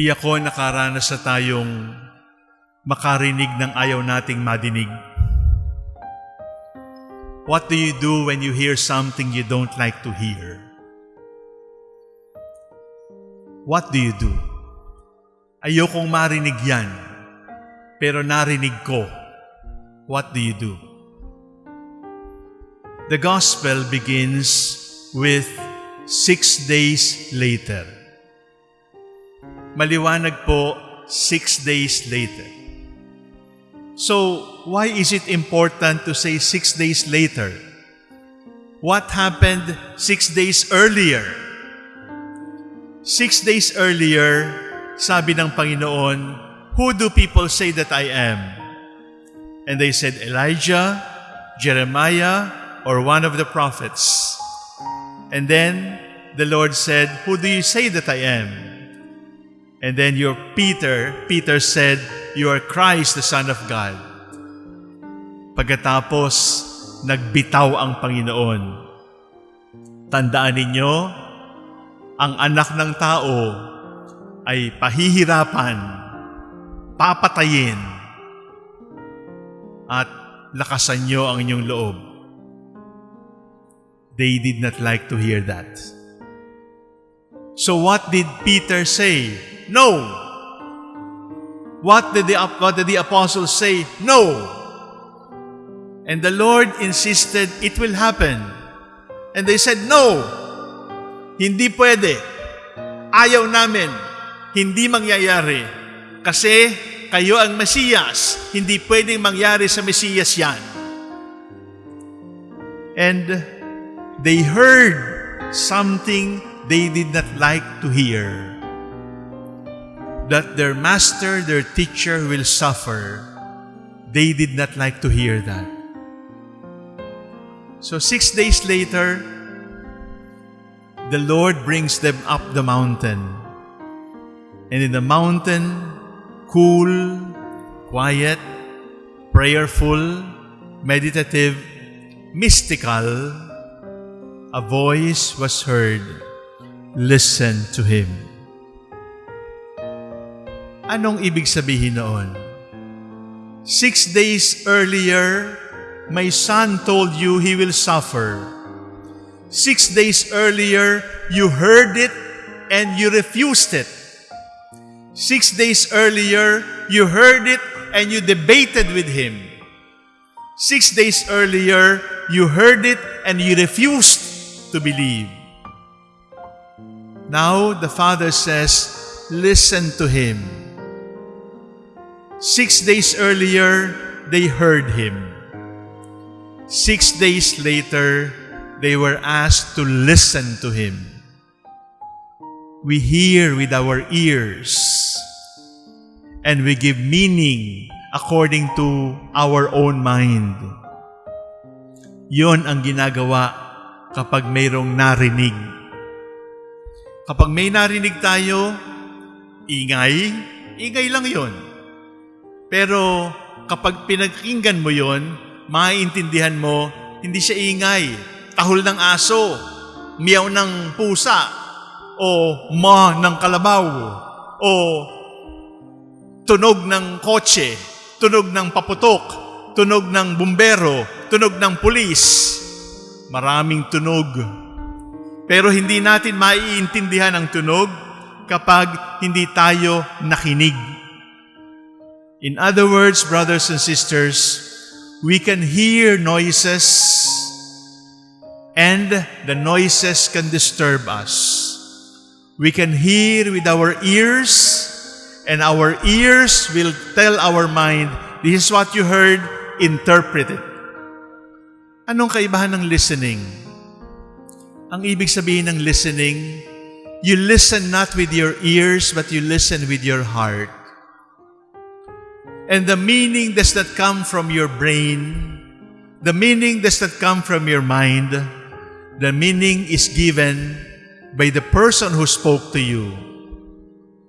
Tiyak ko nakaranas na tayong makarinig ng ayaw nating madinig. What do you do when you hear something you don't like to hear? What do you do? Ayokong marinig yan, pero narinig ko. What do you do? The gospel begins with six days later. Maliwanag po, six days later. So, why is it important to say six days later? What happened six days earlier? Six days earlier, sabi ng Panginoon, Who do people say that I am? And they said, Elijah, Jeremiah, or one of the prophets. And then the Lord said, Who do you say that I am? And then your Peter, Peter said, You are Christ, the Son of God. Pagkatapos, nagbitaw ang Panginoon. Tandaan ninyo, ang anak ng tao ay pahihirapan, papatayin, at lakasan nyo ang inyong loob. They did not like to hear that. So what did Peter say? No. What did the, what did the apostles say? No. And the Lord insisted it will happen. And they said, No. Hindi pwede. Ayaw namin. Hindi mangyayari. Kasi kayo ang Mesiyas. Hindi pwedeng mangyari sa Mesiyas yan. And they heard something they did not like to hear. That their master, their teacher will suffer. They did not like to hear that. So six days later, the Lord brings them up the mountain. And in the mountain, cool, quiet, prayerful, meditative, mystical, a voice was heard, Listen to Him. Anong ibig sabihin noon? Six days earlier, my son told you he will suffer. Six days earlier, you heard it and you refused it. Six days earlier, you heard it and you debated with him. Six days earlier, you heard it and you refused to believe. Now the Father says, Listen to him. Six days earlier, they heard him. Six days later, they were asked to listen to him. We hear with our ears and we give meaning according to our own mind. Yon ang ginagawa kapag mayroong narinig. Kapag may narinig tayo, ingay, ingay lang yon. Pero kapag pinagkinggan mo yon, maiintindihan mo, hindi siya ingay. Tahol ng aso, miyaw ng pusa, o ma ng kalabaw, o tunog ng kotse, tunog ng paputok, tunog ng bumbero, tunog ng pulis. Maraming tunog. Pero hindi natin maiintindihan ang tunog kapag hindi tayo nakinig. In other words, brothers and sisters, we can hear noises and the noises can disturb us. We can hear with our ears and our ears will tell our mind, this is what you heard, interpret it. Anong kaibahan ng listening? Ang ibig sabihin ng listening, you listen not with your ears, but you listen with your heart. And the meaning does not come from your brain. The meaning does not come from your mind. The meaning is given by the person who spoke to you.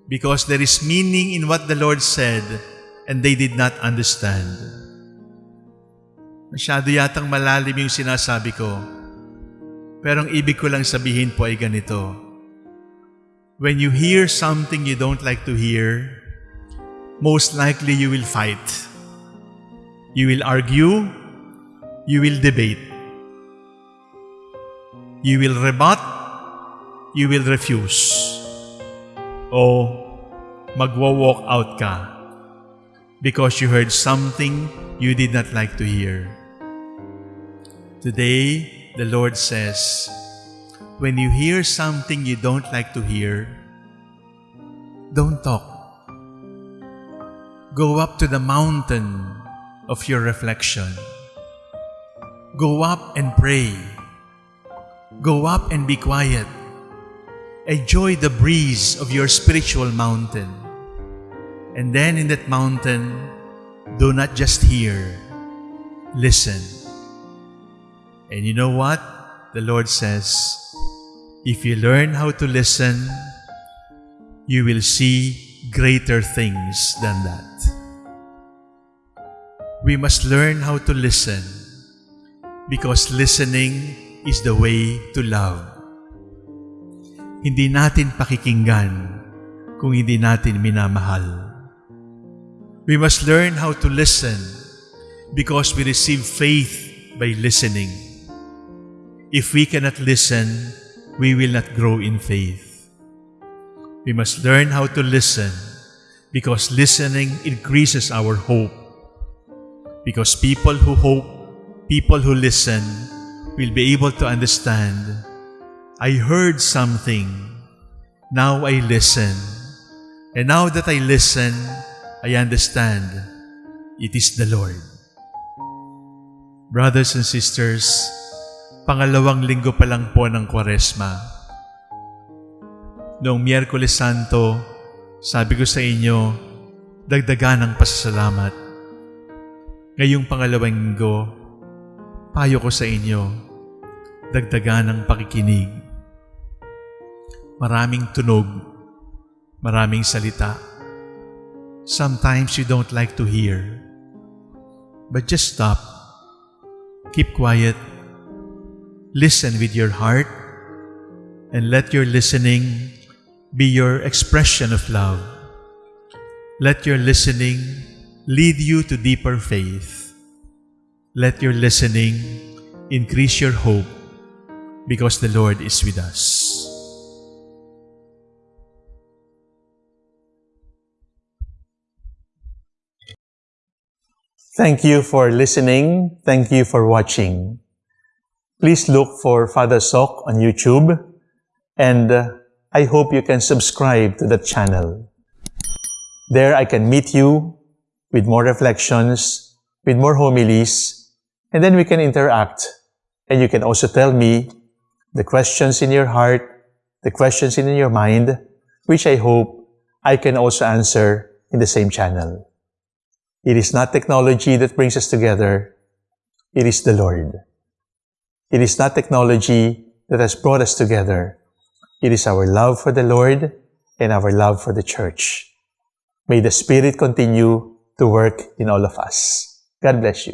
Because there is meaning in what the Lord said and they did not understand. Masyado yatang malalim yung sinasabi ko. Pero ang ibig ko lang sabihin po ay ganito. when you hear something you don't like to hear, most likely you will fight. You will argue. You will debate. You will rebut. You will refuse. O magwa-walk out ka because you heard something you did not like to hear. Today, the Lord says, when you hear something you don't like to hear, don't talk. Go up to the mountain of your reflection. Go up and pray. Go up and be quiet. Enjoy the breeze of your spiritual mountain. And then in that mountain, do not just hear, listen. And you know what? The Lord says, if you learn how to listen, you will see greater things than that. We must learn how to listen because listening is the way to love. Hindi natin pakikinggan kung hindi natin minamahal. We must learn how to listen because we receive faith by listening. If we cannot listen, we will not grow in faith. We must learn how to listen because listening increases our hope. Because people who hope, people who listen, will be able to understand, I heard something, now I listen. And now that I listen, I understand it is the Lord. Brothers and sisters, pangalawang linggo pa lang po ng Kwaresma. Noong Miyerkules Santo, sabi ko sa inyo, dagdagan ng pasasalamat. Ngayong pangalawang linggo, payo ko sa inyo, dagdagan ng pakikinig. Maraming tunog, maraming salita. Sometimes you don't like to hear. But just stop. Keep quiet. Listen with your heart and let your listening be your expression of love. Let your listening lead you to deeper faith. Let your listening increase your hope because the Lord is with us. Thank you for listening. Thank you for watching. Please look for Father Sok on YouTube and uh, I hope you can subscribe to the channel. There I can meet you with more reflections, with more homilies, and then we can interact. And you can also tell me the questions in your heart, the questions in your mind, which I hope I can also answer in the same channel. It is not technology that brings us together. It is the Lord. It is not technology that has brought us together. It is our love for the Lord and our love for the church. May the Spirit continue to work in all of us. God bless you.